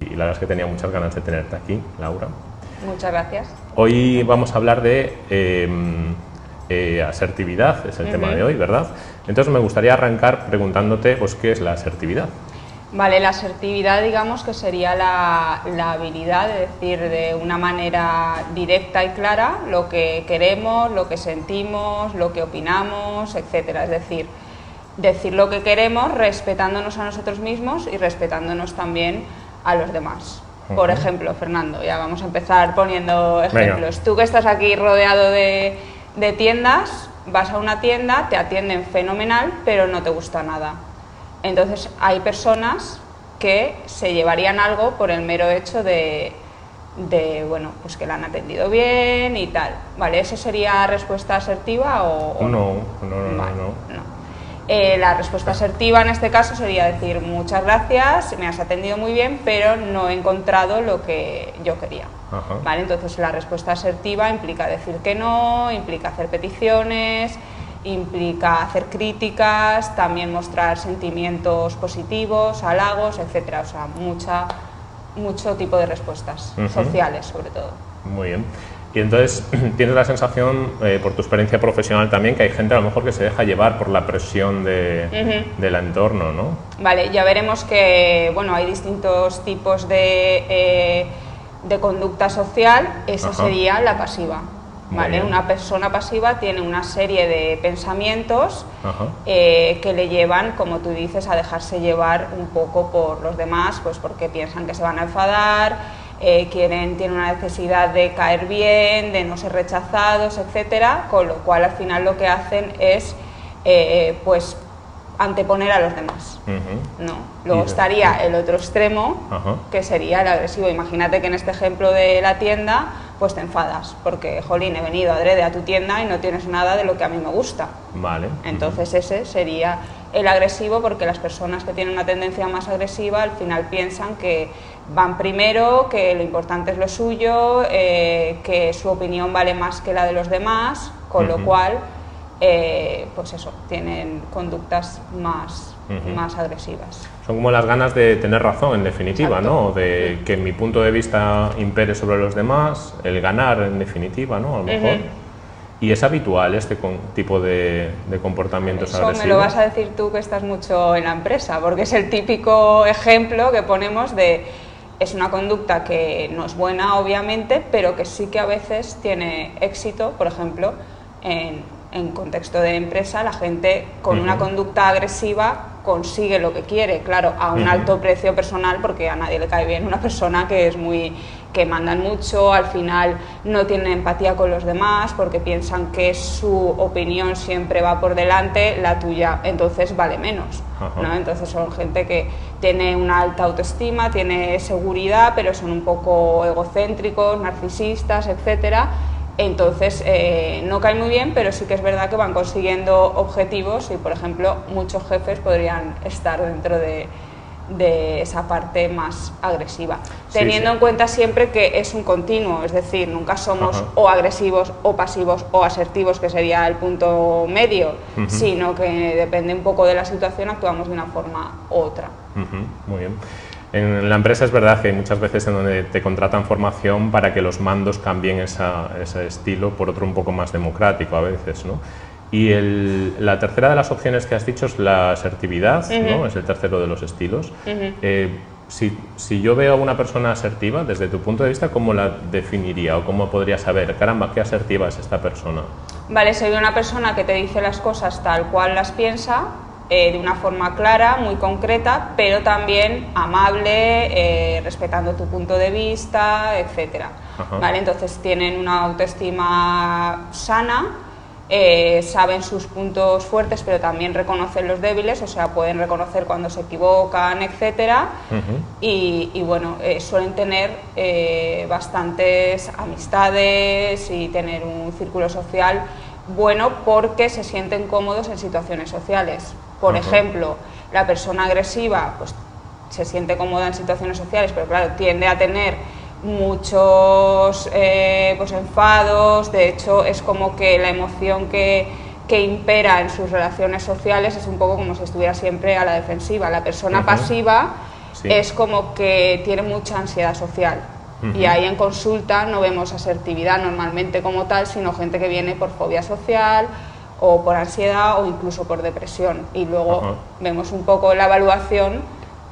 y la verdad es que tenía muchas ganas de tenerte aquí, Laura. Muchas gracias. Hoy vamos a hablar de em, eh, asertividad, es el tema de hoy, ¿verdad? Entonces me gustaría arrancar preguntándote, pues, ¿qué es la asertividad? Vale, la asertividad digamos que sería la, la, habilidad de decir de una manera directa y clara lo que queremos, lo que sentimos, lo que opinamos, etcétera. Es decir, decir lo que queremos respetándonos a nosotros mismos y respetándonos también a los demás. Por ejemplo, Fernando, ya vamos a empezar poniendo ejemplos. Tú que estás aquí rodeado de, de tiendas, vas a una tienda, te atienden fenomenal, pero no te gusta nada. Entonces hay personas que se llevarían algo por el mero hecho de, de, bueno, pues que la han atendido bien y tal. ¿Vale? ¿Eso sería respuesta asertiva o...? No, no, no, no. Eh, la respuesta asertiva en este caso sería decir muchas gracias, me has atendido muy bien, pero no he encontrado lo que yo quería. ¿Vale? Entonces la respuesta asertiva implica decir que no, implica hacer peticiones, implica hacer críticas, también mostrar sentimientos positivos, halagos, etcétera. O sea, mucha, mucho tipo de respuestas sociales sobre todo. Muy bien. Y entonces tienes la sensación, eh, por tu experiencia profesional también, que hay gente a lo mejor que se deja llevar por la presión de, del entorno, ¿no? Vale, ya veremos que bueno, hay distintos tipos de, eh, de conducta social, esa sería la pasiva. ¿vale? Una persona pasiva tiene una serie de pensamientos eh, que le llevan, como tú dices, a dejarse llevar un poco por los demás, pues porque piensan que se van a enfadar, eh, quieren, tienen una necesidad de caer bien, de no ser rechazados, etcétera, con lo cual al final lo que hacen es eh, pues anteponer a los demás. ¿no? Luego estaría el otro extremo, que sería el agresivo. Imagínate que en este ejemplo de la tienda, pues te enfadas, porque, jolín, he venido adrede a tu tienda y no tienes nada de lo que a mí me gusta. Vale. Entonces ese sería el agresivo, porque las personas que tienen una tendencia más agresiva al final piensan que van primero, que lo importante es lo suyo, eh, que su opinión vale más que la de los demás, con lo cual, eh, pues eso, tienen conductas más, más agresivas. Son como las ganas de tener razón, en definitiva, ¿no? De que mi punto de vista impere sobre los demás, el ganar, en definitiva, ¿no? A lo mejor. ¿Y es habitual este tipo de, de comportamientos Eso me lo vas a decir tú que estás mucho en la empresa, porque es el típico ejemplo que ponemos de es una conducta que no es buena, obviamente, pero que sí que a veces tiene éxito, por ejemplo, en, en contexto de empresa, la gente con una conducta agresiva consigue lo que quiere, claro, a un alto precio personal, porque a nadie le cae bien una persona que es muy que mandan mucho, al final no tienen empatía con los demás porque piensan que su opinión siempre va por delante, la tuya entonces vale menos. ¿no? Entonces son gente que tiene una alta autoestima, tiene seguridad, pero son un poco egocéntricos, narcisistas, etcétera. Entonces eh, no cae muy bien, pero sí que es verdad que van consiguiendo objetivos y, por ejemplo, muchos jefes podrían estar dentro de, de esa parte más agresiva, teniendo en cuenta siempre que es un continuo, es decir, nunca somos o agresivos o pasivos o asertivos, que sería el punto medio, sino que depende un poco de la situación, actuamos de una forma u otra. Muy bien. En la empresa es verdad que hay muchas veces en donde te contratan formación para que los mandos cambien ese estilo por otro un poco más democrático a veces, ¿no? Y la tercera de las opciones que has dicho es la asertividad, ¿no? es el tercero de los estilos. Eh, si, si, yo veo a una persona asertiva, desde tu punto de vista, ¿cómo la definiría o cómo podría saber, caramba, qué asertiva es esta persona? Vale, ve una persona que te dice las cosas tal cual las piensa, eh, de una forma clara, muy concreta, pero también amable, eh, respetando tu punto de vista, etc. ¿Vale? Entonces tienen una autoestima sana, eh, saben sus puntos fuertes, pero también reconocen los débiles, o sea, pueden reconocer cuando se equivocan, etcétera. y, bueno, suelen tener bastantes amistades y tener un círculo social bueno porque se sienten cómodos en situaciones sociales. Por ejemplo, la persona agresiva pues, se siente cómoda en situaciones sociales, pero claro, tiende a tener muchos eh, pues enfados, de hecho es como que la emoción que, que, impera en sus relaciones sociales es un poco como si estuviera siempre a la defensiva. La persona pasiva es como que tiene mucha ansiedad social. Y ahí en consulta no vemos asertividad normalmente como tal, sino gente que viene por fobia social o por ansiedad o incluso por depresión. Y luego vemos un poco la evaluación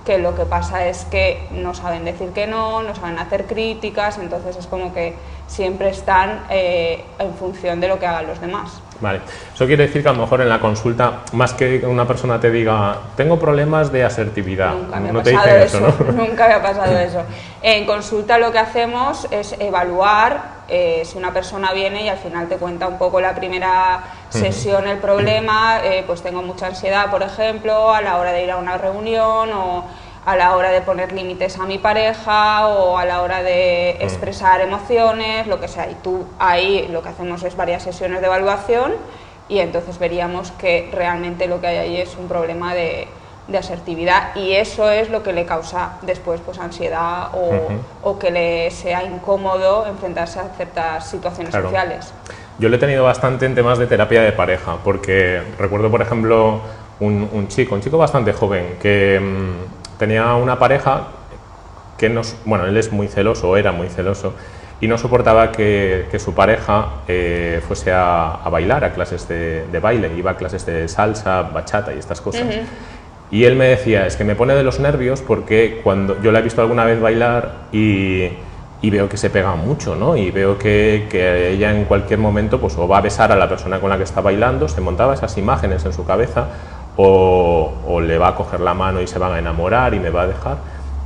que lo que pasa es que no saben decir que no, no saben hacer críticas, entonces es como que siempre están eh, en función de lo que hagan los demás. Vale, eso quiere decir que a lo mejor en la consulta, más que una persona te diga, tengo problemas de asertividad, Nunca me no te dicen eso, ¿no? Nunca me ha pasado eso. En consulta lo que hacemos es evaluar eh, si una persona viene y al final te cuenta un poco la primera sesión el problema, eh, pues tengo mucha ansiedad, por ejemplo, a la hora de ir a una reunión o a la hora de poner límites a mi pareja o a la hora de mm. expresar emociones, lo que sea. Y tú ahí lo que hacemos es varias sesiones de evaluación y entonces veríamos que realmente lo que hay ahí es un problema de, asertividad y eso es lo que le causa después pues ansiedad o, que le sea incómodo enfrentarse a ciertas situaciones sociales. Yo lo he tenido bastante en temas de terapia de pareja, porque recuerdo, por ejemplo, un, un chico, un chico bastante joven, que mm, tenía una pareja que nos, bueno, él es muy celoso, era muy celoso, y no soportaba que, su pareja eh, fuese a, bailar, a clases de, baile, iba a clases de salsa, bachata y estas cosas. Y él me decía, es que me pone de los nervios porque cuando yo la he visto alguna vez bailar y, veo que se pega mucho, ¿no? Y veo que, que, ella en cualquier momento pues o va a besar a la persona con la que está bailando, se montaba esas imágenes en su cabeza, o, le va a coger la mano y se van a enamorar y me va a dejar.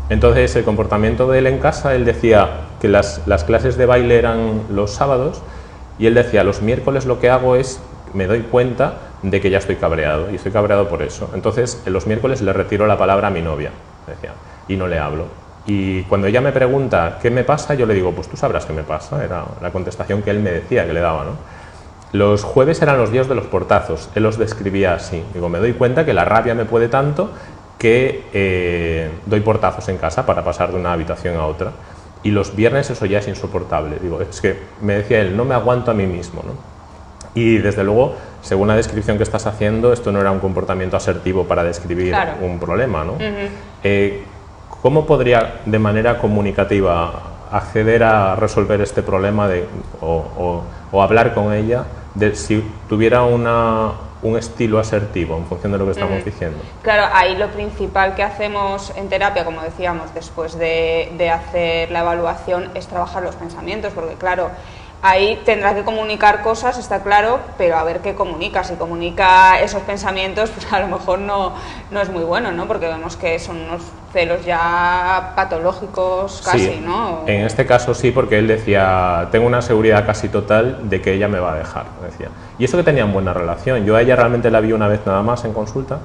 Entonces el comportamiento de él en casa, él decía que las, clases de baile eran los sábados y él decía, los miércoles lo que hago es, me doy cuenta de que ya estoy cabreado y estoy cabreado por eso. Entonces en los miércoles le retiro la palabra a mi novia, decía, y no le hablo. Y cuando ella me pregunta qué me pasa, yo le digo, pues tú sabrás qué me pasa, era la contestación que él me decía, que le daba, ¿no? Los jueves eran los días de los portazos, él los describía así. Digo, me doy cuenta que la rabia me puede tanto que eh, doy portazos en casa para pasar de una habitación a otra. Y los viernes eso ya es insoportable. Digo, es que me decía él, no me aguanto a mí mismo. ¿no? Y desde luego, según la descripción que estás haciendo, esto no era un comportamiento asertivo para describir un problema. ¿no? Eh, ¿Cómo podría de manera comunicativa acceder a resolver este problema de, o, o hablar con ella de si tuviera una, un estilo asertivo en función de lo que estamos diciendo. Claro, ahí lo principal que hacemos en terapia, como decíamos, después de, de hacer la evaluación, es trabajar los pensamientos, porque claro, ahí tendrá que comunicar cosas, está claro, pero a ver qué comunica. Si comunica esos pensamientos, pues a lo mejor no, no es muy bueno, ¿no? Porque vemos que son unos celos ya patológicos casi, ¿no? En este caso sí, porque él decía, tengo una seguridad casi total de que ella me va a dejar, decía. Y eso que tenían buena relación. Yo a ella realmente la vi una vez nada más en consulta,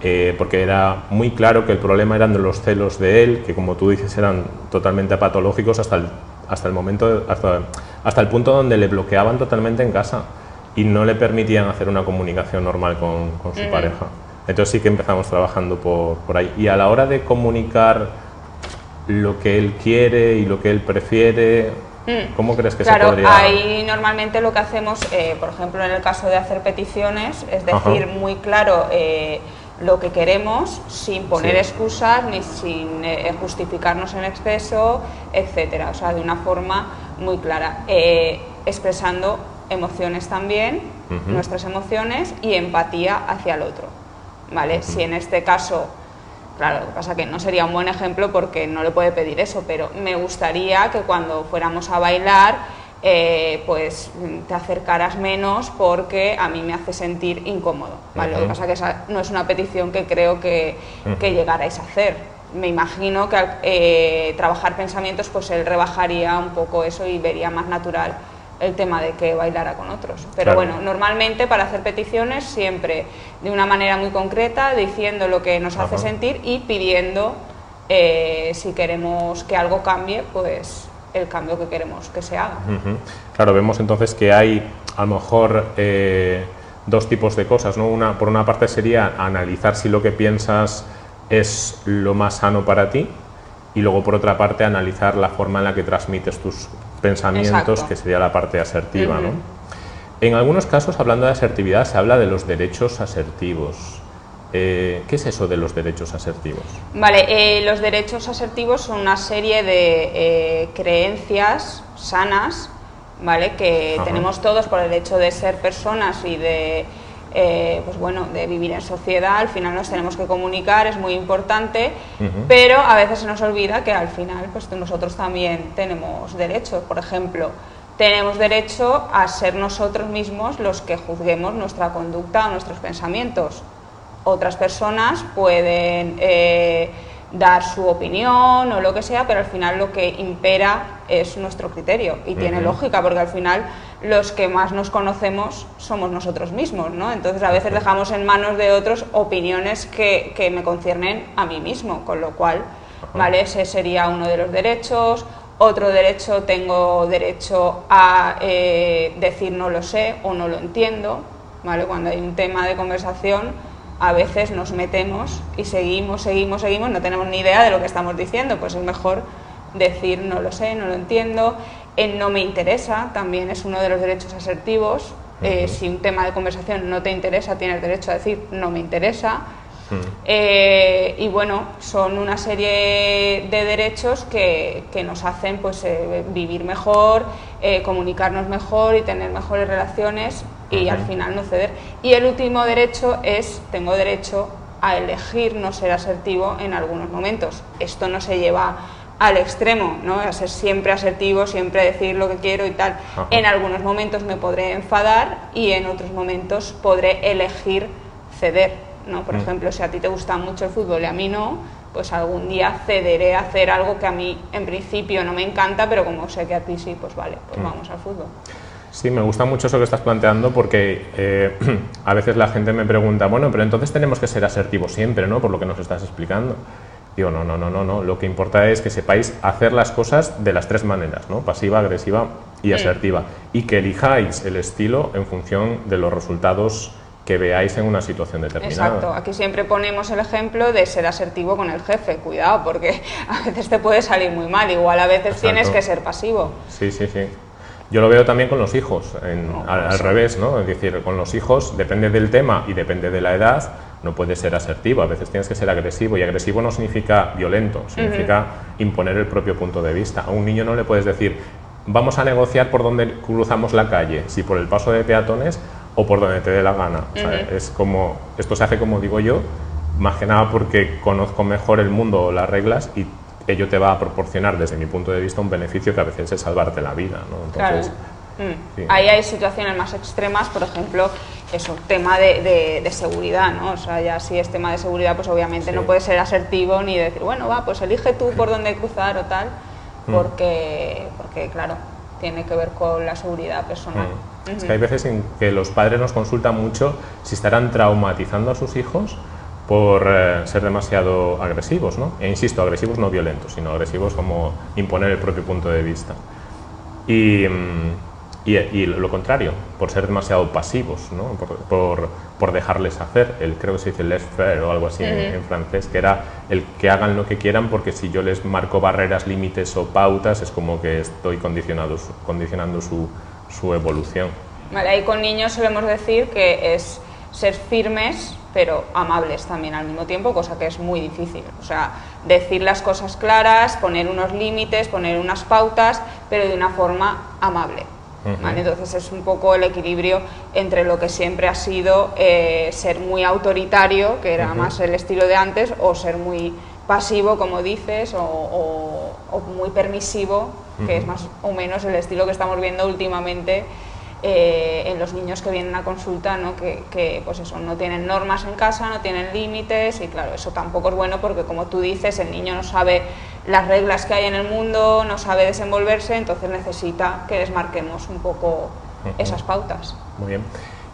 eh, porque era muy claro que el problema eran de los celos de él, que como tú dices eran totalmente patológicos hasta el, hasta el momento, hasta hasta el punto donde le bloqueaban totalmente en casa y no le permitían hacer una comunicación normal con, su pareja. Entonces sí que empezamos trabajando por, por, ahí. Y a la hora de comunicar lo que él quiere y lo que él prefiere, mm. ¿cómo crees que se podría...? ahí normalmente lo que hacemos, eh, por ejemplo, en el caso de hacer peticiones, es decir muy claro... Eh, lo que queremos sin poner excusas ni sin eh, justificarnos en exceso, etcétera. O sea, de una forma muy clara, eh, expresando emociones también, nuestras emociones y empatía hacia el otro. ¿Vale? Si en este caso, claro, lo que pasa que no sería un buen ejemplo porque no le puede pedir eso, pero me gustaría que cuando fuéramos a bailar eh, pues te acercaras menos porque a mí me hace sentir incómodo. ¿vale? Lo que pasa que esa no es una petición que creo que, que llegarais a hacer. Me imagino que al eh, trabajar pensamientos, pues él rebajaría un poco eso y vería más natural el tema de que bailara con otros. Pero bueno, normalmente para hacer peticiones siempre de una manera muy concreta, diciendo lo que nos hace sentir y pidiendo eh, si queremos que algo cambie, pues el cambio que queremos que se haga. Claro, vemos entonces que hay a lo mejor eh, dos tipos de cosas, ¿no? Una, por una parte sería analizar si lo que piensas es lo más sano para ti y luego por otra parte analizar la forma en la que transmites tus pensamientos, que sería la parte asertiva. En algunos casos, hablando de asertividad, se habla de los derechos asertivos. Eh, ¿Qué es eso de los derechos asertivos? Vale, eh, los derechos asertivos son una serie de eh, creencias sanas, ¿vale? Que tenemos todos por el hecho de ser personas y de, pues bueno, de vivir en sociedad. Al final nos tenemos que comunicar, es muy importante, pero a veces se nos olvida que al final, pues nosotros también tenemos derechos. Por ejemplo, tenemos derecho a ser nosotros mismos los que juzguemos nuestra conducta o nuestros pensamientos otras personas pueden eh, dar su opinión o lo que sea, pero al final lo que impera es nuestro criterio y tiene lógica porque al final los que más nos conocemos somos nosotros mismos, ¿no? Entonces a veces dejamos en manos de otros opiniones que, que me conciernen a mí mismo, con lo cual, ¿vale? Ese sería uno de los derechos. Otro derecho, tengo derecho a eh, decir no lo sé o no lo entiendo, ¿vale? Cuando hay un tema de conversación, a veces nos metemos y seguimos, seguimos, seguimos, no tenemos ni idea de lo que estamos diciendo, pues es mejor decir no lo sé, no lo entiendo, en no me interesa, también es uno de los derechos asertivos, eh, si un tema de conversación no te interesa, tienes derecho a decir no me interesa, eh, y bueno, son una serie de derechos que, nos hacen pues, eh, vivir mejor, comunicarnos mejor y tener mejores relaciones y al final no ceder. Y el último derecho es, tengo derecho a elegir no ser asertivo en algunos momentos. Esto no se lleva al extremo, ¿no? a ser siempre asertivo, siempre decir lo que quiero y tal. En algunos momentos me podré enfadar y en otros momentos podré elegir ceder. ¿no? Por mm. ejemplo, si a ti te gusta mucho el fútbol y a mí no, pues algún día cederé a hacer algo que a mí en principio no me encanta, pero como sé que a ti sí, pues vale, pues mm. vamos al fútbol. Sí, me gusta mucho eso que estás planteando porque eh, a veces la gente me pregunta, bueno, pero entonces tenemos que ser asertivos siempre, ¿no? Por lo que nos estás explicando. Digo, no, no, no, no, no. Lo que importa es que sepáis hacer las cosas de las tres maneras, ¿no? Pasiva, agresiva y asertiva. Y que elijáis el estilo en función de los resultados que veáis en una situación determinada. Exacto, aquí siempre ponemos el ejemplo de ser asertivo con el jefe, cuidado, porque a veces te puede salir muy mal, igual a veces tienes que ser pasivo. Sí, sí, sí. Yo lo veo también con los hijos, al, revés, ¿no? Es decir, con los hijos depende del tema y depende de la edad, no puedes ser asertivo, a veces tienes que ser agresivo y agresivo no significa violento, significa imponer el propio punto de vista. A un niño no le puedes decir, vamos a negociar por dónde cruzamos la calle, si por el paso de peatones o por donde te dé la gana. es como, esto se hace como digo yo, más que nada porque conozco mejor el mundo las reglas y ello te va a proporcionar, desde mi punto de vista, un beneficio que a veces es salvarte la vida. ¿no? Entonces, mm. Ahí hay situaciones más extremas, por ejemplo, eso, tema de, de, seguridad, ¿no? O sea, ya si es tema de seguridad, pues obviamente no puedes ser asertivo ni decir, bueno, va, pues elige tú por dónde cruzar o tal, mm. porque, porque claro, tiene que ver con la seguridad personal. Mm. Es que hay veces en que los padres nos consultan mucho si estarán traumatizando a sus hijos por eh, ser demasiado agresivos, ¿no? E insisto, agresivos no violentos, sino agresivos como imponer el propio punto de vista. Y, mm, y, lo contrario, por ser demasiado pasivos, ¿no? por, por, dejarles hacer, el, creo que se dice laissez faire o algo así en, francés, que era el que hagan lo que quieran porque si yo les marco barreras, límites o pautas es como que estoy condicionado, condicionando su, su evolución. Vale, ahí con niños solemos decir que es ser firmes pero amables también al mismo tiempo, cosa que es muy difícil. O sea, decir las cosas claras, poner unos límites, poner unas pautas, pero de una forma amable. Entonces es un poco el equilibrio entre lo que siempre ha sido eh, ser muy autoritario, que era más el estilo de antes, o ser muy pasivo, como dices, o, muy permisivo, que es más o menos el estilo que estamos viendo últimamente eh, en los niños que vienen a consulta, ¿no? Que, pues eso, no tienen normas en casa, no tienen límites y claro, eso tampoco es bueno porque como tú dices, el niño no sabe las reglas que hay en el mundo, no sabe desenvolverse, entonces necesita que les marquemos un poco esas pautas. Muy bien.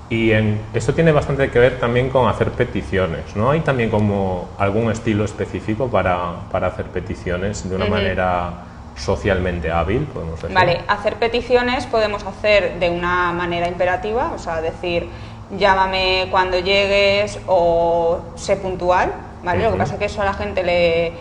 Y en, esto tiene bastante que ver también con hacer peticiones, ¿no? ¿Hay también como algún estilo específico para, para hacer peticiones de una manera socialmente hábil, podemos decir. Vale, hacer peticiones podemos hacer de una manera imperativa, o sea, decir llámame cuando llegues o sé puntual, ¿vale? Lo que pasa es que eso a la gente le,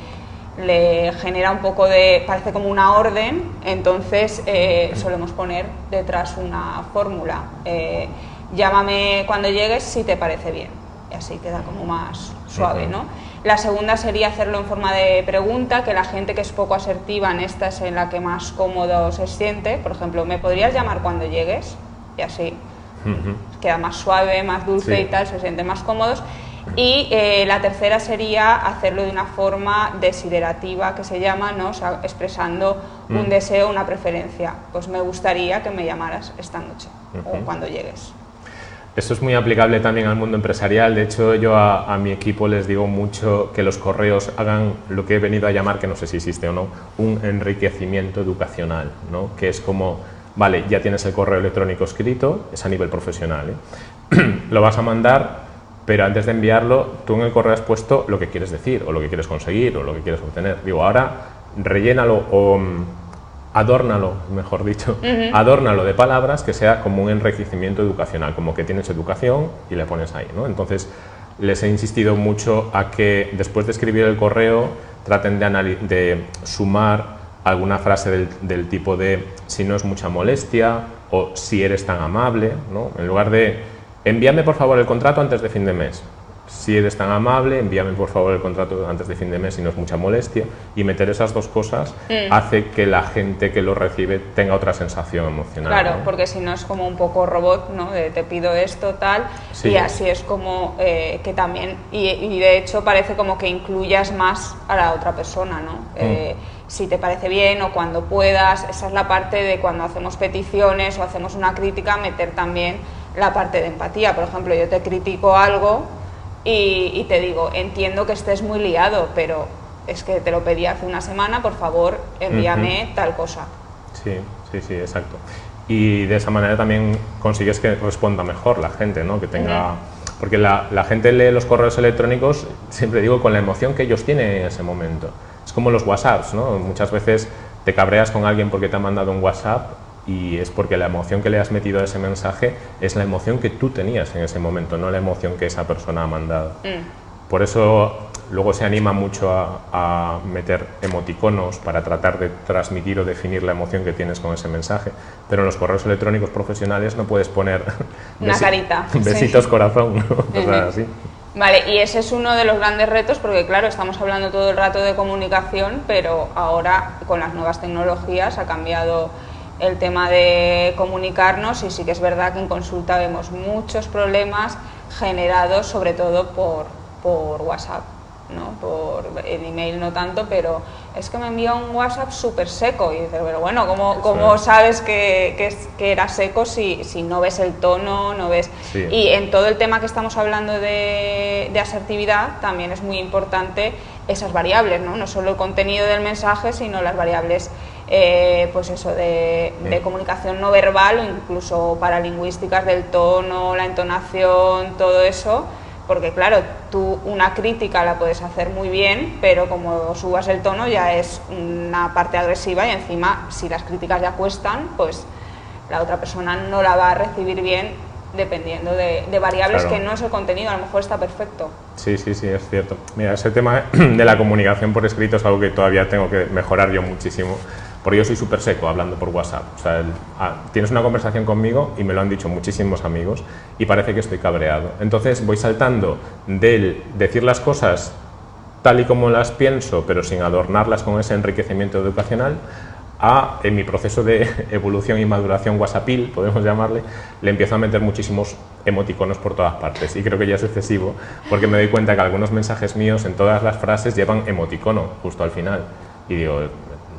le genera un poco de, parece como una orden, entonces eh, solemos poner detrás una fórmula. Eh, llámame cuando llegues si te parece bien. y así queda como más suave, ¿no? La segunda sería hacerlo en forma de pregunta, que la gente que es poco asertiva en esta es en la que más cómodo se siente. Por ejemplo, ¿me podrías llamar cuando llegues? Y así queda más suave, más dulce y tal, se sienten más cómodos. Y eh, la tercera sería hacerlo de una forma desiderativa, que se llama, ¿no? expresando un mm. deseo, una preferencia. Pues me gustaría que me llamaras esta noche o cuando llegues. Esto es muy aplicable también al mundo empresarial. De hecho, yo a, mi equipo les digo mucho que los correos hagan lo que he venido a llamar, que no sé si existe o no, un enriquecimiento educacional, ¿no? que es como, vale, ya tienes el correo electrónico escrito, es a nivel profesional, ¿eh? lo vas a mandar, pero antes de enviarlo, tú en el correo has puesto lo que quieres decir, o lo que quieres conseguir, o lo que quieres obtener. Digo, ahora rellénalo o mm, adórnalo, mejor dicho, adórnalo de palabras que sea como un enriquecimiento educacional, como que tienes educación y le pones ahí, ¿no? Entonces, les he insistido mucho a que después de escribir el correo traten de, de sumar alguna frase del, del, tipo de si no es mucha molestia o si eres tan amable, ¿no? En lugar de envíame por favor el contrato antes de fin de mes, si eres tan amable, envíame por favor el contrato antes de fin de mes si no es mucha molestia. Y meter esas dos cosas mm. hace que la gente que lo recibe tenga otra sensación emocional. Claro, porque si no es como un poco robot, ¿no? De te pido esto, tal. Y así es como eh, que también, y, de hecho parece como que incluyas más a la otra persona, ¿no? Mm. Eh, si te parece bien o cuando puedas, esa es la parte de cuando hacemos peticiones o hacemos una crítica, meter también la parte de empatía. Por ejemplo, yo te critico algo y, te digo, entiendo que estés muy liado, pero es que te lo pedí hace una semana, por favor, envíame tal cosa. Sí, sí, sí, exacto. Y de esa manera también consigues que responda mejor la gente, ¿no? Que tenga... Porque la, la, gente lee los correos electrónicos, siempre digo, con la emoción que ellos tienen en ese momento. Es como los WhatsApps, ¿no? Muchas veces te cabreas con alguien porque te ha mandado un WhatsApp y es porque la emoción que le has metido a ese mensaje es la emoción que tú tenías en ese momento, no la emoción que esa persona ha mandado. Mm. Por eso luego se anima mucho a, meter emoticonos para tratar de transmitir o definir la emoción que tienes con ese mensaje, pero en los correos electrónicos profesionales no puedes poner una carita, besitos corazón, o así. Vale, y ese es uno de los grandes retos porque claro, estamos hablando todo el rato de comunicación, pero ahora con las nuevas tecnologías ha cambiado el tema de comunicarnos y sí que es verdad que en consulta vemos muchos problemas generados sobre todo por, por WhatsApp. ¿no? por el email no tanto, pero es que me envía un WhatsApp súper seco y dices, pero bueno, ¿cómo, cómo sabes que, que, que, era seco si, si, no ves el tono, no ves... Y en todo el tema que estamos hablando de, de, asertividad también es muy importante esas variables, ¿no? no solo el contenido del mensaje, sino las variables eh, pues eso, de, comunicación no verbal o incluso paralingüísticas del tono, la entonación, todo eso, porque claro, tú una crítica la puedes hacer muy bien, pero como subas el tono ya es una parte agresiva y encima si las críticas ya cuestan, pues la otra persona no la va a recibir bien dependiendo de, variables que no es el contenido, a lo mejor está perfecto. Sí, sí, sí, es cierto. Mira, ese tema de la comunicación por escrito es algo que todavía tengo que mejorar yo muchísimo porque yo soy súper seco hablando por WhatsApp. Ah, tienes una conversación conmigo y me lo han dicho muchísimos amigos y parece que estoy cabreado. Entonces voy saltando del decir las cosas tal y como las pienso, pero sin adornarlas con ese enriquecimiento educacional, a, en mi proceso de evolución y maduración WhatsAppil, podemos llamarle, le empiezo a meter muchísimos emoticonos por todas partes y creo que ya es excesivo porque me doy cuenta que algunos mensajes míos en todas las frases llevan emoticono justo al final y digo,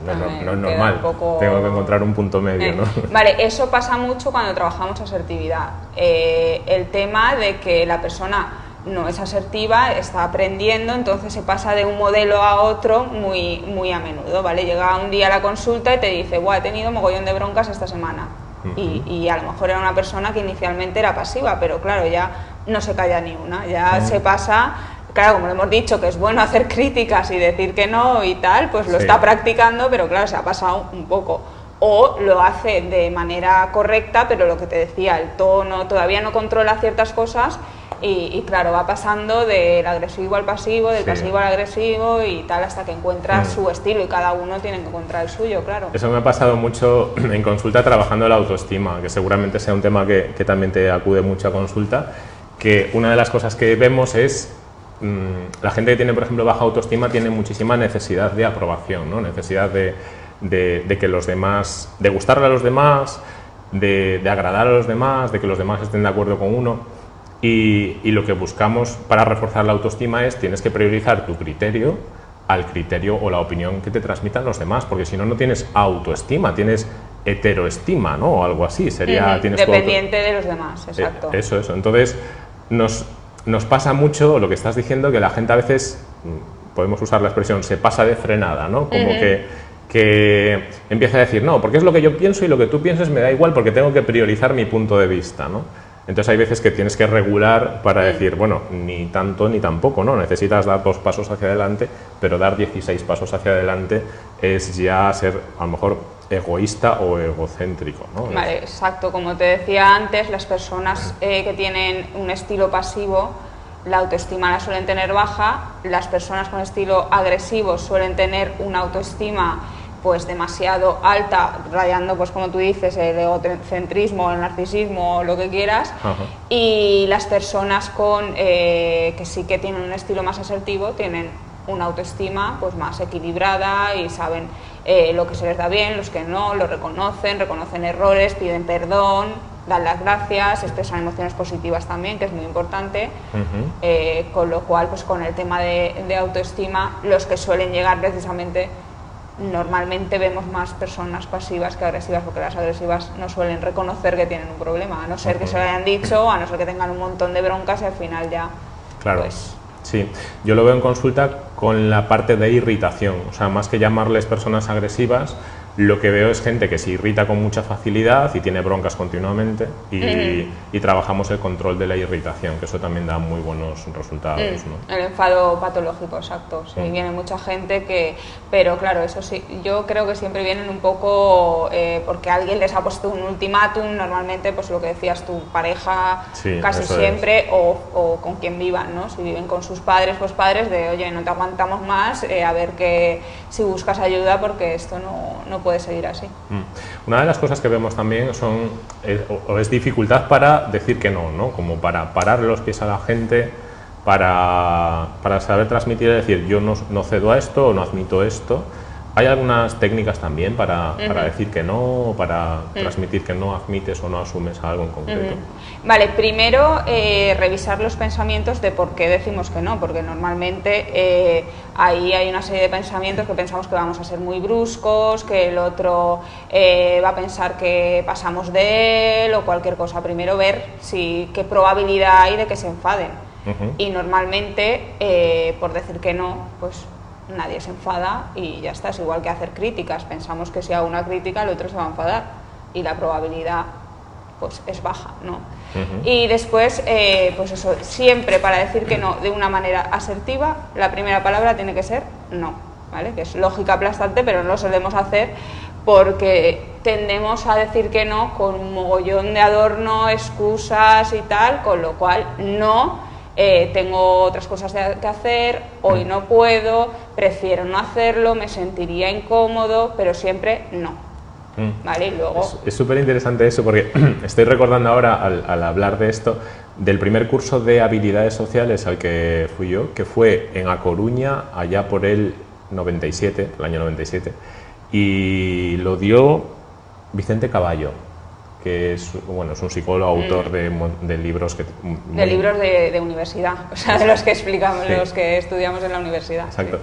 no, no, es normal. Tengo que encontrar un punto medio. ¿no? Vale, eso pasa mucho cuando trabajamos asertividad. Eh, el tema de que la persona no es asertiva, está aprendiendo, entonces se pasa de un modelo a otro muy, muy a menudo. ¿vale? Llega un día a la consulta y te dice, Buah, he tenido mogollón de broncas esta semana. y, y, a lo mejor era una persona que inicialmente era pasiva, pero claro, ya no se calla ni una, ya se pasa claro, como hemos dicho, que es bueno hacer críticas y decir que no y tal, pues lo está practicando, pero claro, se ha pasado un poco. O lo hace de manera correcta, pero lo que te decía, el tono, todavía no controla ciertas cosas y, claro, va pasando del agresivo al pasivo, del pasivo al agresivo y tal hasta que encuentra mm. su estilo y cada uno tiene que encontrar el suyo, claro. Eso me ha pasado mucho en consulta trabajando la autoestima, que seguramente sea un tema que, que también te acude mucho a consulta que una de las cosas que vemos es mm, la gente que tiene, por ejemplo, baja autoestima tiene muchísima necesidad de aprobación, ¿no? necesidad de, de, que los demás, de gustarle a los demás, de, agradar a los demás, de que los demás estén de acuerdo con uno. Y, y, lo que buscamos para reforzar la autoestima es tienes que priorizar tu criterio al criterio o la opinión que te transmitan los demás, porque si no, no tienes autoestima, tienes heteroestima, ¿no? O algo así, sería... tienes Dependiente de los demás, eh, exacto. eso, eso. Entonces, nos, nos pasa mucho lo que estás diciendo, que la gente a veces, mm, podemos usar la expresión, se pasa de frenada, ¿no? Como que, que empieza a decir, no, porque es lo que yo pienso y lo que tú pienses me da igual porque tengo que priorizar mi punto de vista, ¿no? Entonces hay veces que tienes que regular para decir, bueno, ni tanto ni tampoco, ¿no? Necesitas dar dos pasos hacia adelante, pero dar 16 pasos hacia adelante es ya ser a lo mejor egoísta o egocéntrico, ¿no? Vale, exacto. Como te decía antes, las personas eh, que tienen un estilo pasivo, la autoestima la suelen tener baja, las personas con estilo agresivo suelen tener una autoestima pues demasiado alta, rayando, pues como tú dices, el egocentrismo, el narcisismo, lo que quieras, y las personas con eh, que sí que tienen un estilo más asertivo tienen una autoestima pues más equilibrada y saben eh, lo que se les da bien, los que no, lo reconocen, reconocen errores, piden perdón, dan las gracias, expresan emociones positivas también, que es muy importante, eh, con lo cual pues con el tema de autoestima los que suelen llegar precisamente normalmente vemos más personas pasivas que agresivas, porque las agresivas no suelen reconocer que tienen un problema, a no ser que se lo hayan dicho, a no ser que tengan un montón de broncas y al final ya. Claro. Pues, sí, yo lo veo en consulta con la parte de irritación, o sea, más que llamarles personas agresivas, lo que veo es gente que se irrita con mucha facilidad y tiene broncas continuamente y, trabajamos el control de la irritación, que eso también da muy buenos resultados. Mm. El enfado patológico, exacto. Sí, mm. viene mucha gente que... Pero claro, eso sí, yo creo que siempre vienen un poco eh, porque alguien les ha puesto un ultimátum, normalmente pues lo que decías tu pareja casi siempre o, con quien vivan, ¿no? Si viven con sus padres, pues padres de, oye, no te aguantamos más, eh, a ver que si buscas ayuda porque esto no, no puede seguir así. Mm. Una de las cosas que vemos también son, es, o es dificultad para decir que no, ¿no? como para parar los pies a la gente, para, para saber transmitir y decir yo no, no cedo a esto o no admito esto. ¿Hay algunas técnicas también para, para decir que no, para transmitir que no admites o no asumes algo en concreto? Vale, primero eh, revisar los pensamientos de por qué decimos que no, porque normalmente eh, ahí hay una serie de pensamientos que pensamos que vamos a ser muy bruscos, que el otro eh, va a pensar que pasamos de él o cualquier cosa. Primero ver si, qué probabilidad hay de que se enfaden. Y normalmente, por decir que no, pues nadie se enfada y ya está, es igual que hacer críticas, pensamos que si hago una crítica el otro se va a enfadar y la probabilidad pues es baja, ¿no? Y después, eh, pues eso, siempre para decir que no de una manera asertiva, la primera palabra tiene que ser no, ¿vale? Que es lógica aplastante, pero no lo solemos hacer porque tendemos a decir que no con un mogollón de adorno, excusas y tal, con lo cual no eh, tengo otras cosas que hacer, hoy no puedo, prefiero no hacerlo, me sentiría incómodo, pero siempre no. Mm. ¿Vale? luego... Es súper interesante eso porque estoy recordando ahora al, hablar de esto del primer curso de habilidades sociales al que fui yo, que fue en A Coruña allá por el 97, el año 97, y lo dio Vicente Caballo que es, bueno, es un psicólogo, autor mm. de, libros que... De libros de, universidad, o sea, de los que explicamos, los que estudiamos en la universidad. Exacto.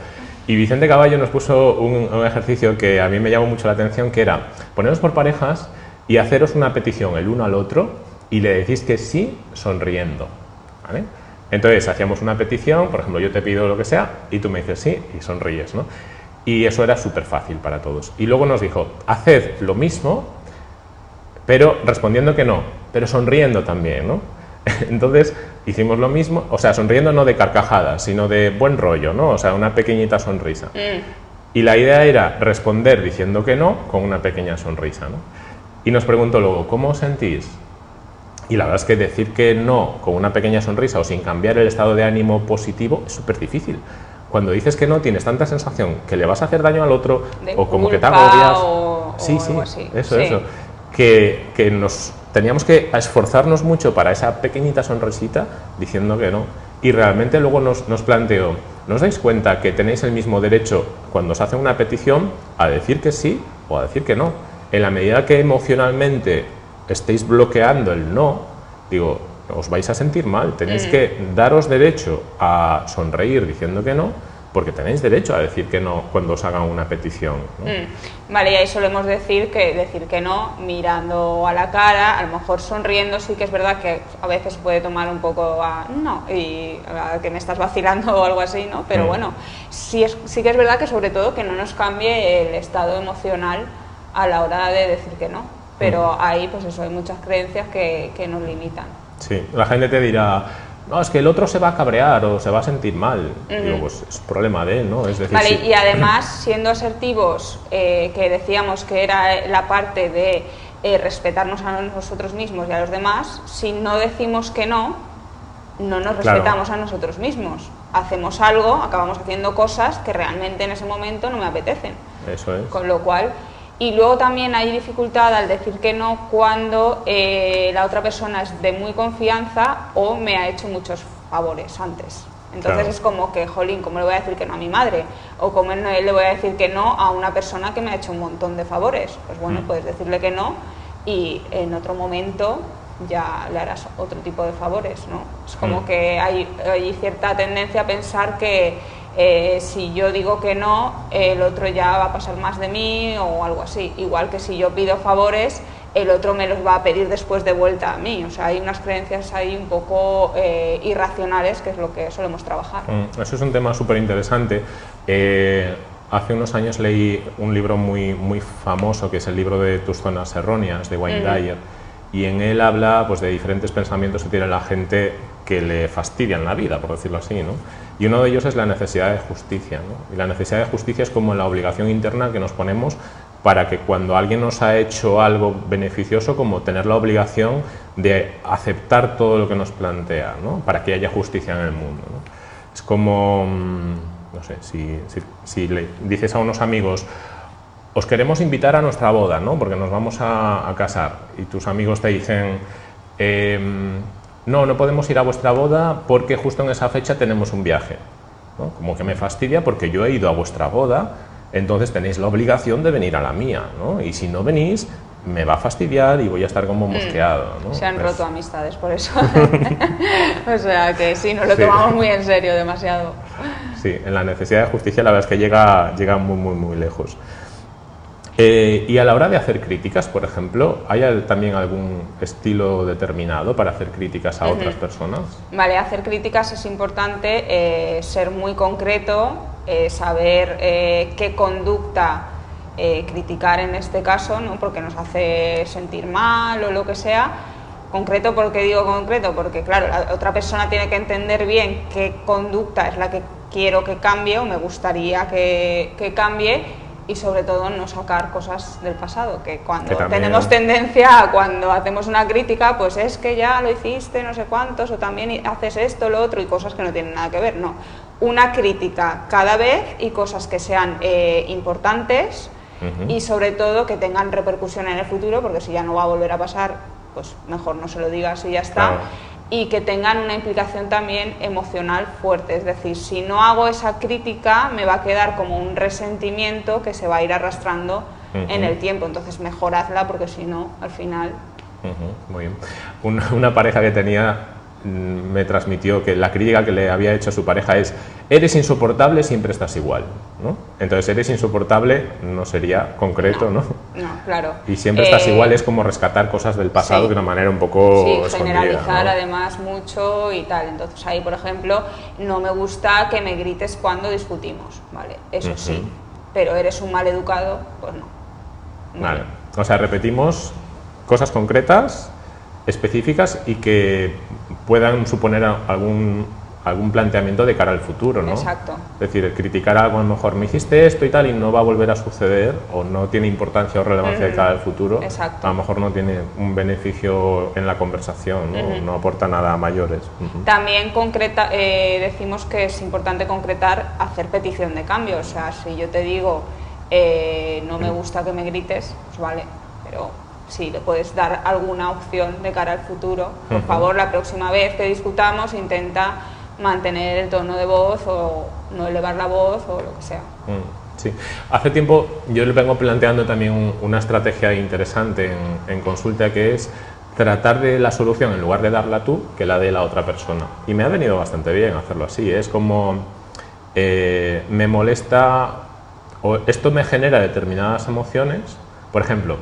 Y Vicente Caballo nos puso un, ejercicio que a mí me llamó mucho la atención, que era poneros por parejas y haceros una petición el uno al otro y le decís que sí sonriendo. ¿vale? Entonces hacíamos una petición, por ejemplo, yo te pido lo que sea y tú me dices sí y sonríes. ¿no? Y eso era súper fácil para todos. Y luego nos dijo, haced lo mismo pero respondiendo que no, pero sonriendo también, ¿no? Entonces hicimos lo mismo, o sea, sonriendo no de carcajadas, sino de buen rollo, ¿no? O sea, una pequeñita sonrisa. Mm. Y la idea era responder diciendo que no con una pequeña sonrisa, ¿no? Y nos preguntó luego, ¿cómo os sentís? Y la verdad es que decir que no con una pequeña sonrisa o sin cambiar el estado de ánimo positivo es súper difícil. Cuando dices que no, tienes tanta sensación que le vas a hacer daño al otro o como que te agobias. O, sí, sí, eso, eso que, que nos teníamos que esforzarnos mucho para esa pequeñita sonrisita diciendo que no. Y realmente luego nos, nos planteó, ¿no os dais cuenta que tenéis el mismo derecho cuando os hace una petición a decir que sí o a decir que no? En la medida que emocionalmente estéis bloqueando el no, digo, os vais a sentir mal, tenéis que daros derecho a sonreír diciendo que no, porque tenéis derecho a decir que no cuando os hagan una petición. Mm. Vale, y ahí solemos decir que decir que no mirando a la cara, a lo mejor sonriendo, sí que es verdad que a veces puede tomar un poco a no, y a que me estás vacilando o algo así, ¿no? Pero mm. bueno, sí, es, sí que es verdad que sobre todo que no nos cambie el estado emocional a la hora de decir que no. Pero mm. ahí, pues eso, hay muchas creencias que, que nos limitan. Sí, la gente te dirá, no, es que el otro se va a cabrear o se va a sentir mal. Digo, pues es problema de él, ¿no? Es decir, vale, y además, siendo asertivos, eh, que decíamos que era la parte de eh, respetarnos a nosotros mismos y a los demás, si no decimos que no, no nos respetamos a nosotros mismos. Hacemos algo, acabamos haciendo cosas que realmente en ese momento no me apetecen. Eso es. Con lo cual, y luego también hay dificultad al decir que no cuando eh, la otra persona es de muy confianza o me ha hecho muchos favores antes. Entonces es como que, jolín, ¿cómo le voy a decir que no a mi madre? O ¿cómo le voy a decir que no a una persona que me ha hecho un montón de favores? Pues bueno, mm. puedes decirle que no y en otro momento ya le harás otro tipo de favores, ¿no? Es como mm. que hay, hay cierta tendencia a pensar que eh, si yo digo que no, el otro ya va a pasar más de mí o algo así. Igual que si yo pido favores, el otro me los va a pedir después de vuelta a mí. O sea, hay unas creencias ahí un poco eh, irracionales, que es lo que solemos trabajar. Mm, eso es un tema súper interesante. Eh, hace unos años leí un libro muy, muy famoso, que es el libro de Tus zonas erróneas, de Wayne Dyer, y en él habla pues, de diferentes pensamientos que tiene la gente que le fastidian la vida, por decirlo así. ¿no? Y uno de ellos es la necesidad de justicia. Y la necesidad de justicia es como la obligación interna que nos ponemos para que cuando alguien nos ha hecho algo beneficioso, como tener la obligación de aceptar todo lo que nos plantea, para que haya justicia en el mundo. Es como, mm, no sé, si, si, le dices a unos amigos, os queremos invitar a nuestra boda, ¿no? porque nos vamos a, casar, y tus amigos te dicen, em, no, no podemos ir a vuestra boda porque justo en esa fecha tenemos un viaje. Como que me fastidia porque yo he ido a vuestra boda, entonces tenéis la obligación de venir a la mía, ¿no? Y si no venís, me va a fastidiar y voy a estar como mm. mosqueado. ¿no? Se han roto amistades por eso. o sea que sí, nos lo tomamos muy en serio, demasiado. Sí, en la necesidad de justicia la verdad es que llega, llega muy, muy, muy lejos. Eh, y a la hora de hacer críticas, por ejemplo, ¿hay también algún estilo determinado para hacer críticas a otras personas? Vale, hacer críticas es importante eh, ser muy concreto, eh, saber qué conducta criticar en este caso, ¿no? porque nos hace sentir mal o lo que sea. Concreto, porque digo concreto? Porque claro, la otra persona tiene que entender bien qué conducta es la que quiero que cambie o me gustaría que, que cambie y sobre todo no sacar cosas del pasado, que cuando tenemos tendencia a cuando hacemos una crítica, pues es que ya lo hiciste no sé cuántos, o también haces esto, lo otro, y cosas que no tienen nada que ver, no. Una crítica cada vez y cosas que sean eh, importantes y sobre todo que tengan repercusión en el futuro, porque si ya no va a volver a pasar, pues mejor no se lo digas y ya está y que tengan una implicación también emocional fuerte. Es decir, si no hago esa crítica, me va a quedar como un resentimiento que se va a ir arrastrando en el tiempo. Entonces, mejoradla porque si no, al final... Muy bien. una pareja que tenía me transmitió que la crítica que le había hecho a su pareja es eres insoportable, siempre estás igual. ¿no? Entonces, eres insoportable no sería concreto, ¿no? No, claro. Y siempre estás eh, igual es como rescatar cosas del pasado de una manera un poco sí, generalizar además mucho y tal. Entonces, ahí, por ejemplo, no me gusta que me grites cuando discutimos, ¿vale? Eso sí, pero eres un mal educado, pues no. Vale. O sea, repetimos cosas concretas específicas y que puedan suponer algún, algún planteamiento de cara al futuro, ¿no? Exacto. Es decir, criticar algo, a lo mejor me hiciste esto y tal y no va a volver a suceder o no tiene importancia o relevancia de cara al futuro, Exacto. a lo mejor no tiene un beneficio en la conversación, no, no aporta nada a mayores. También concreta, eh, decimos que es importante concretar hacer petición de cambio, o sea, si yo te digo eh, no me gusta que me grites, pues vale, pero si le puedes dar alguna opción de cara al futuro, por favor, la próxima vez que discutamos intenta mantener el tono de voz o no elevar la voz o lo que sea. Mm, sí, hace tiempo yo le vengo planteando también una estrategia interesante en, consulta que es tratar de la solución en lugar de darla tú que la de la otra persona. Y me ha venido bastante bien hacerlo así, es como eh, me molesta o esto me genera determinadas emociones, por ejemplo,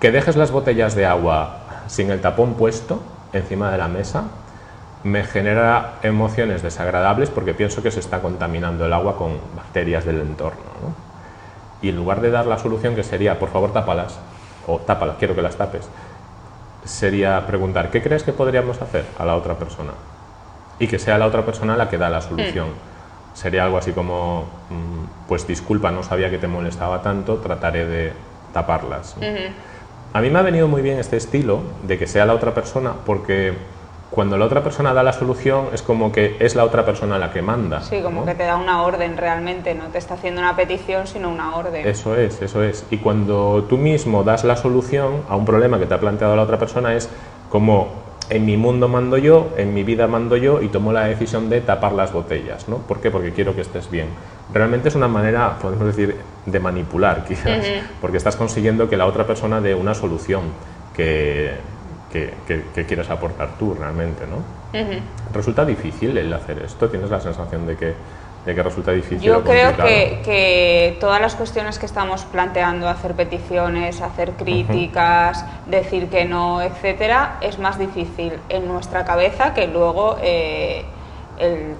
que dejes las botellas de agua sin el tapón puesto encima de la mesa me genera emociones desagradables porque pienso que se está contaminando el agua con bacterias del entorno. Y en lugar de dar la solución que sería, por favor, tápalas, o tápalas, quiero que las tapes, sería preguntar, ¿qué crees que podríamos hacer a la otra persona? Y que sea la otra persona la que da la solución. Mm. Sería algo así como, mm, pues disculpa, no sabía que te molestaba tanto, trataré de taparlas. A mí me ha venido muy bien este estilo de que sea la otra persona porque cuando la otra persona da la solución es como que es la otra persona la que manda. Sí, como que te da una orden realmente, no te está haciendo una petición sino una orden. Eso es, eso es. Y cuando tú mismo das la solución a un problema que te ha planteado la otra persona es como en mi mundo mando yo, en mi vida mando yo y tomo la decisión de tapar las botellas. ¿no? ¿Por qué? Porque quiero que estés bien. Realmente es una manera, podemos decir, de manipular quizás, porque estás consiguiendo que la otra persona dé una solución que, que, quieres aportar tú realmente. ¿no? Resulta difícil el hacer esto, tienes la sensación de que de que resulta difícil. Yo creo que, que, todas las cuestiones que estamos planteando, hacer peticiones, hacer críticas, decir que no, etcétera, es más difícil en nuestra cabeza que luego eh, el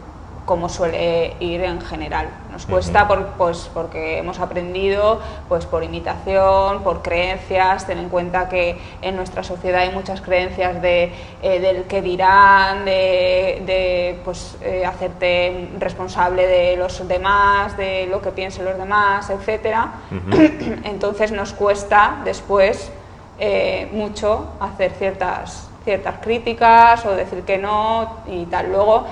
como suele ir en general. Nos cuesta por, pues, porque hemos aprendido pues, por imitación, por creencias, ten en cuenta que en nuestra sociedad hay muchas creencias de, eh, del que dirán, de, pues, eh, hacerte responsable de los demás, de lo que piensen los demás, etc. Entonces nos cuesta después eh, mucho hacer ciertas, ciertas críticas o decir que no y tal. Luego,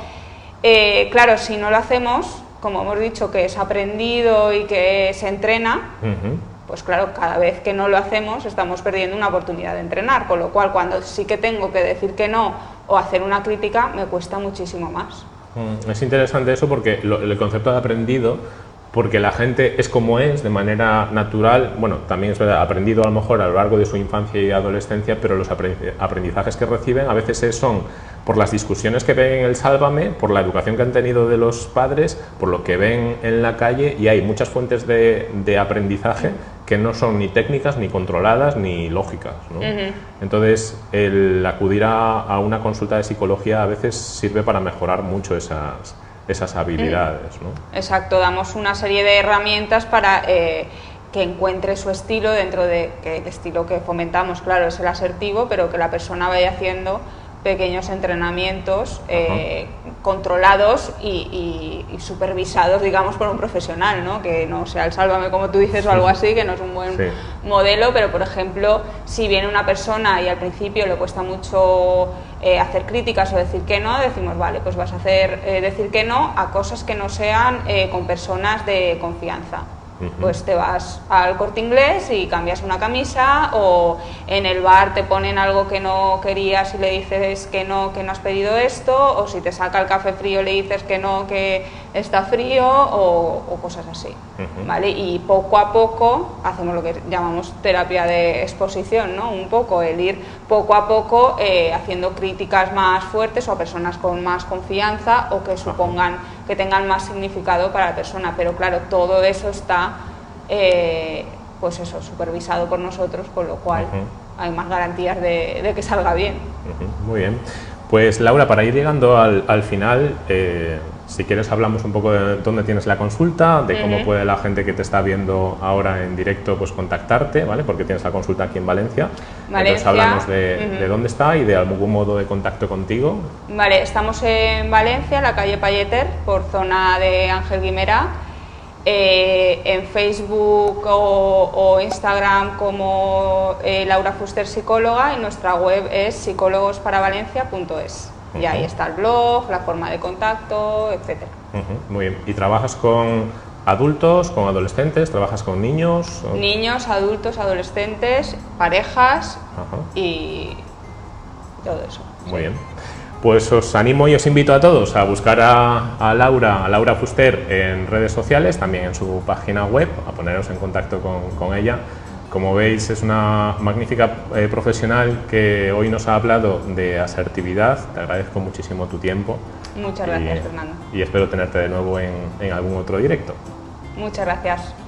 eh, claro, si no lo hacemos, como hemos dicho, que es aprendido y que se entrena, pues claro, cada vez que no lo hacemos estamos perdiendo una oportunidad de entrenar, con lo cual cuando sí que tengo que decir que no o hacer una crítica, me cuesta muchísimo más. Mm, es interesante eso porque el concepto de aprendido porque la gente es como es de manera natural, bueno, también es verdad, aprendido a lo mejor a lo largo de su infancia y adolescencia, pero los aprendizajes que reciben a veces son por las discusiones que ven en el Sálvame, por la educación que han tenido de los padres, por lo que ven en la calle y hay muchas fuentes de, aprendizaje que no son ni técnicas, ni controladas, ni lógicas. Entonces, el acudir a una consulta de psicología a veces sirve para mejorar mucho esas esas habilidades. ¿no? Exacto, damos una serie de herramientas para eh, que encuentre su estilo dentro de que el estilo que fomentamos, claro, es el asertivo, pero que la persona vaya haciendo pequeños entrenamientos eh, controlados y, supervisados, digamos, por un profesional, ¿no? que no sea el sálvame como tú dices o algo así, que no es un buen modelo, pero por ejemplo, si viene una persona y al principio le cuesta mucho eh, hacer críticas o decir que no, decimos, vale, pues vas a hacer eh, decir que no a cosas que no sean con personas de confianza. Pues te vas al corte inglés y cambias una camisa o en el bar te ponen algo que no querías y le dices que no, que no has pedido esto o si te saca el café frío le dices que no, que está frío o, cosas así. ¿vale? Y poco a poco hacemos lo que llamamos terapia de exposición, ¿no? un poco el ir poco a poco eh, haciendo críticas más fuertes o a personas con más confianza o que supongan que tengan más significado para la persona. Pero claro, todo eso está eh, pues eso, supervisado por nosotros, con lo cual hay más garantías de, que salga bien. Muy bien. Pues Laura, para ir llegando al, final, eh, si quieres hablamos un poco de dónde tienes la consulta, de cómo puede la gente que te está viendo ahora en directo pues contactarte, ¿vale? Porque tienes la consulta aquí en Valencia. Entonces hablamos de, dónde está y de algún modo de contacto contigo. Vale, estamos en Valencia, la calle Payeter, por zona de Ángel Guimera eh, en Facebook o, Instagram como eh, Laura Fuster Psicóloga y nuestra web es psicólogosparavalencia.es. Uh Y ahí está el blog, la forma de contacto, etc. Muy bien. ¿Y trabajas con ¿Adultos, con adolescentes? ¿Trabajas con niños? Niños, adultos, adolescentes, parejas y todo eso. Muy bien. Pues os animo y os invito a todos a buscar a, Laura, a Laura Fuster en redes sociales, también en su página web, a poneros en contacto con, ella. Como veis es una magnífica eh, profesional que hoy nos ha hablado de asertividad, te agradezco muchísimo tu tiempo. Muchas gracias Fernando. Y espero tenerte de nuevo en, en algún otro directo. Muchas gracias.